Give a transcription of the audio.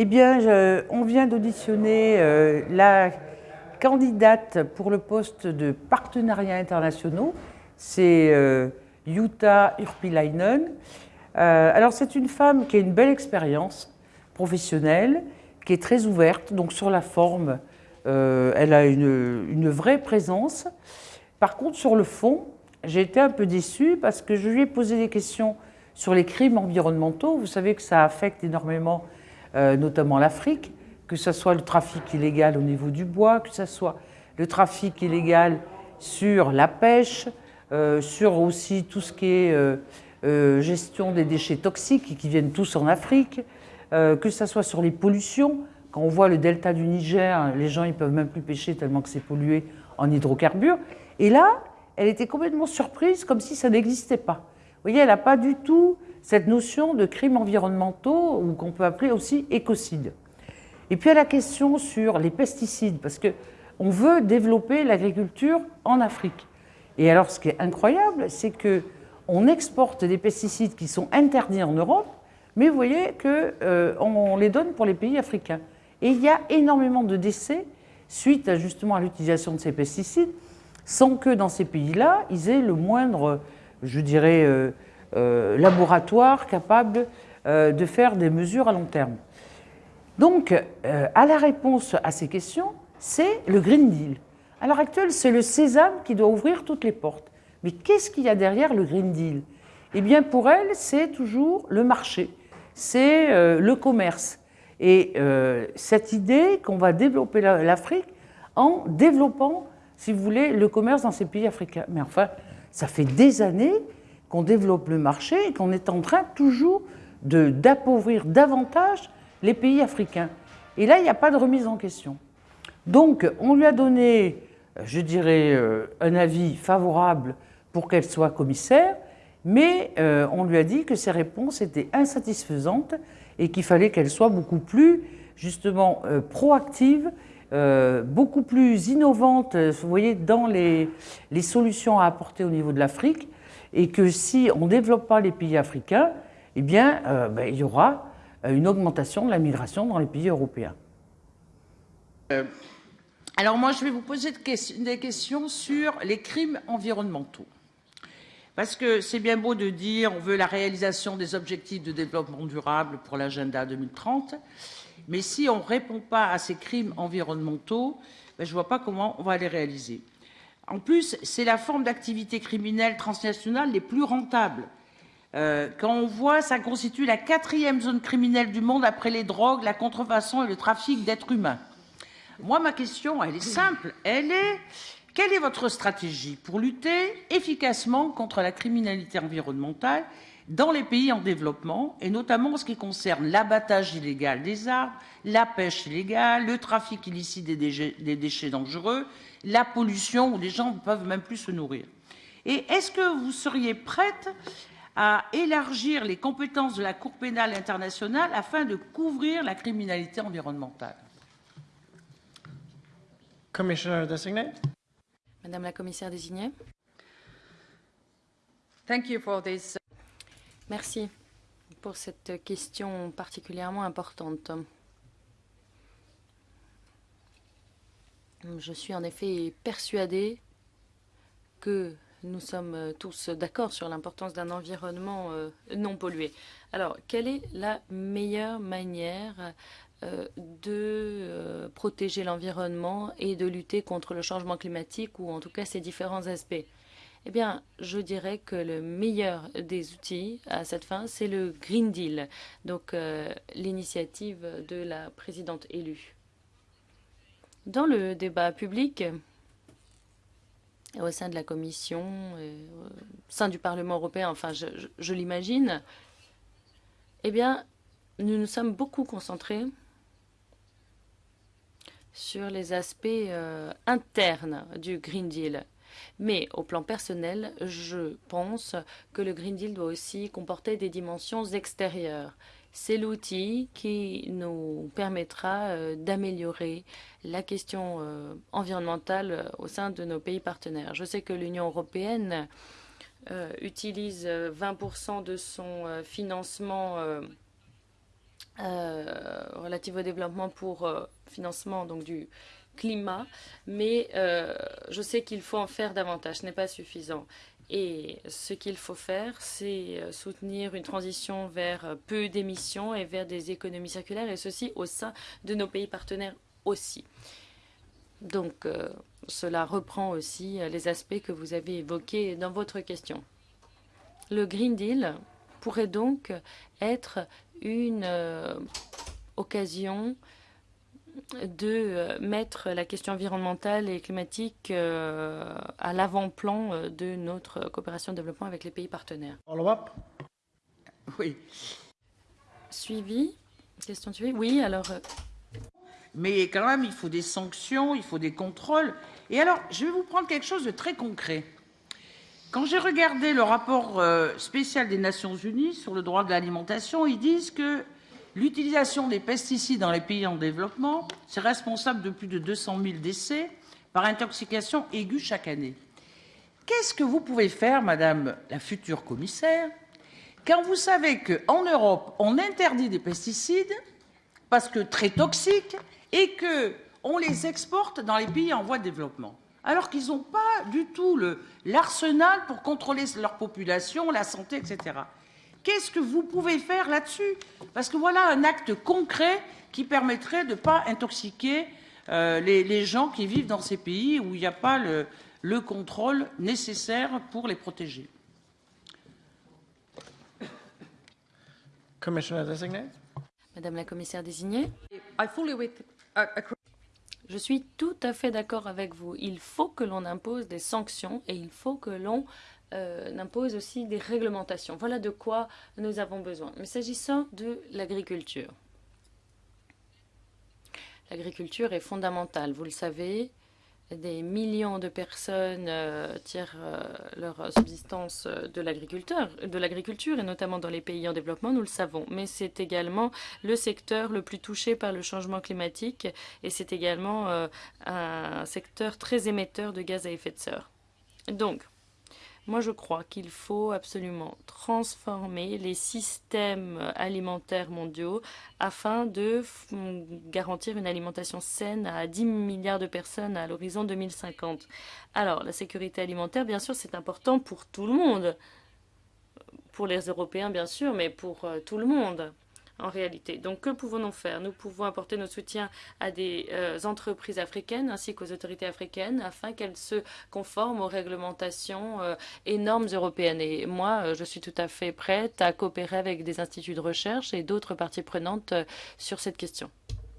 Eh bien, on vient d'auditionner euh, la candidate pour le poste de partenariat internationaux. C'est euh, Jutta Urpilainen. Euh, alors, c'est une femme qui a une belle expérience professionnelle, qui est très ouverte, donc sur la forme, elle a une, une, vraie présence. Par contre, sur le fond, j'ai été un peu déçue parce que je lui ai posé des questions sur les crimes environnementaux. Vous savez que ça affecte énormément notamment l'Afrique, que ce soit le trafic illégal au niveau du bois, que ce soit le trafic illégal sur la pêche, euh, sur aussi tout ce qui est euh, gestion des déchets toxiques qui viennent tous en Afrique, que ce soit sur les pollutions. Quand on voit le delta du Niger, les gens ne peuvent même plus pêcher tellement que c'est pollué en hydrocarbures. Et là, elle était complètement surprise, comme si ça n'existait pas. Vous voyez, elle n'a pas du tout cette notion de crimes environnementaux, ou qu'on peut appeler aussi écocides. Et puis à la question sur les pesticides, parce qu'on veut développer l'agriculture en Afrique. Et alors ce qui est incroyable, c'est qu'on exporte des pesticides qui sont interdits en Europe, mais vous voyez qu'on euh, les donne pour les pays africains. Et il y a énormément de décès suite justement à l'utilisation de ces pesticides, sans que dans ces pays-là, ils aient le moindre, je dirais, euh, laboratoire capable euh, de faire des mesures à long terme. Donc, euh, à la réponse à ces questions, c'est le Green Deal. À l'heure actuelle, c'est le sésame qui doit ouvrir toutes les portes. Mais qu'est-ce qu'il y a derrière le Green Deal? Eh bien, pour elle, c'est toujours le marché, c'est le commerce. Et cette idée qu'on va développer l'Afrique en développant, si vous voulez, le commerce dans ces pays africains. Mais enfin, ça fait des années qu'on développe le marché et qu'on est en train toujours d'appauvrir davantage les pays africains. Et là, il n'y a pas de remise en question. Donc, on lui a donné, je dirais, euh, un avis favorable pour qu'elle soit commissaire, mais euh, on lui a dit que ses réponses étaient insatisfaisantes et qu'il fallait qu'elle soit beaucoup plus, justement, euh, proactive, beaucoup plus innovante, vous voyez, dans les, les solutions à apporter au niveau de l'Afrique, et que si on ne développe pas les pays africains, eh bien, euh, ben, il y aura euh, une augmentation de la migration dans les pays européens. Euh, alors moi, je vais vous poser des questions sur les crimes environnementaux. Parce que c'est bien beau de dire on veut la réalisation des objectifs de développement durable pour l'agenda 2030, mais si on ne répond pas à ces crimes environnementaux, ben, je ne vois pas comment on va les réaliser. En plus, c'est la forme d'activité criminelle transnationale les plus rentables. Euh, quand on voit, ça constitue la quatrième zone criminelle du monde après les drogues, la contrefaçon et le trafic d'êtres humains. Moi, ma question, elle est simple. Elle est, quelle est votre stratégie pour lutter efficacement contre la criminalité environnementale dans les pays en développement, et notamment en ce qui concerne l'abattage illégal des arbres, la pêche illégale, le trafic illicite des déchets dangereux, la pollution où les gens ne peuvent même plus se nourrir. Et est-ce que vous seriez prête à élargir les compétences de la Cour pénale internationale afin de couvrir la criminalité environnementale? Madame la commissaire désignée. Merci pour cette question particulièrement importante. Je suis en effet persuadée que nous sommes tous d'accord sur l'importance d'un environnement euh, non pollué. Alors, quelle est la meilleure manière euh, de euh, protéger l'environnement et de lutter contre le changement climatique ou en tout cas ses différents aspects? Eh bien, je dirais que le meilleur des outils à cette fin, c'est le Green Deal, donc l'initiative de la présidente élue. Dans le débat public, au sein de la Commission, au sein du Parlement européen, enfin, je, l'imagine, eh bien, nous nous sommes beaucoup concentrés sur les aspects euh, internes du Green Deal. Mais au plan personnel, je pense que le Green Deal doit aussi comporter des dimensions extérieures. C'est l'outil qui nous permettra euh, d'améliorer la question euh, environnementale euh, au sein de nos pays partenaires. Je sais que l'Union européenne utilise 20% de son financement relative au développement pour financement donc du climat, mais euh, je sais qu'il faut en faire davantage, ce n'est pas suffisant. Et ce qu'il faut faire, c'est soutenir une transition vers peu d'émissions et vers des économies circulaires, et ceci au sein de nos pays partenaires aussi. Donc, cela reprend aussi les aspects que vous avez évoqués dans votre question. Le Green Deal pourrait donc être une euh, occasion de euh, mettre la question environnementale et climatique euh, à l'avant-plan de notre coopération de développement avec les pays partenaires. Follow-up Oui. Suivi? Question suivie? Oui, alors... Mais quand même, il faut des sanctions, il faut des contrôles. Et alors, je vais vous prendre quelque chose de très concret. Quand j'ai regardé le rapport euh, spécial des Nations unies sur le droit de l'alimentation, ils disent que l'utilisation des pesticides dans les pays en développement, c'est responsable de plus de 200 000 décès par intoxication aiguë chaque année. Qu'est-ce que vous pouvez faire, Madame la future commissaire, quand vous savez qu'en Europe, on interdit des pesticides parce que très toxiques et qu'on les exporte dans les pays en voie de développement alors qu'ils n'ont pas du tout l'arsenal pour contrôler leur population, la santé, etc. Qu'est-ce que vous pouvez faire là-dessus Parce que voilà un acte concret qui permettrait de ne pas intoxiquer euh, les, gens qui vivent dans ces pays où il n'y a pas le, le contrôle nécessaire pour les protéger. Madame la commissaire désignée. Je suis tout à fait d'accord avec vous. Il faut que l'on impose des sanctions et il faut que l'on euh, impose aussi des réglementations. Voilà de quoi nous avons besoin. Mais s'agissant de l'agriculture, l'agriculture est fondamentale, vous le savez des millions de personnes euh, tirent euh, leur subsistance de l'agriculture, de l'agriculture et notamment dans les pays en développement, nous le savons. Mais c'est également le secteur le plus touché par le changement climatique et c'est également euh, un secteur très émetteur de gaz à effet de serre. Donc, moi, je crois qu'il faut absolument transformer les systèmes alimentaires mondiaux afin de garantir une alimentation saine à 10 milliards de personnes à l'horizon 2050. Alors, la sécurité alimentaire, bien sûr, c'est important pour tout le monde. Pour les Européens, bien sûr, mais pour euh, tout le monde en réalité. Donc, que pouvons-nous faire? Nous pouvons apporter notre soutien à des euh, entreprises africaines ainsi qu'aux autorités africaines afin qu'elles se conforment aux réglementations euh, et normes européennes. Et moi, euh, je suis tout à fait prête à coopérer avec des instituts de recherche et d'autres parties prenantes sur cette question.